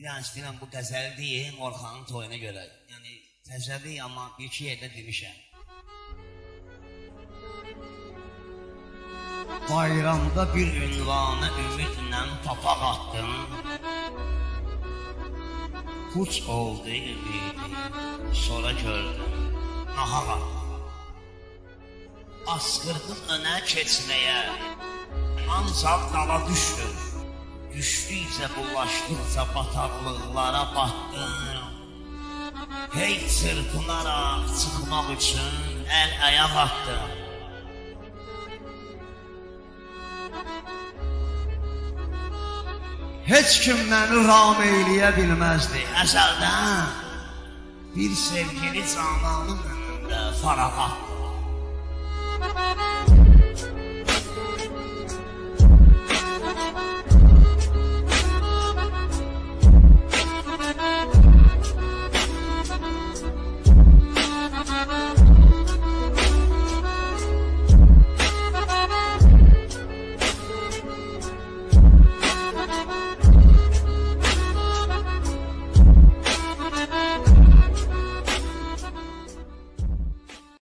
Bir an istəyirəm bu qəzəli deyim Orxanın toyuna görə. Yəni təzəli amma bir iki yerdə demişəm. Bayramda bir ünvana ümidlə papaq attım. Puç oldu ümidi, sonra gördüm, nahaq attım. Askırdım önə keçməyə, ancaq dala düşdüm. Düşdükcə bulaşdıqca bataqlıqlara batdım. Hey çırpınaraq çıxmaq üçün əl ayaq atdım. Heç kim məni ram eyləyə bilməzdi. Əzəldən bir sevgili cananın önündə farağa.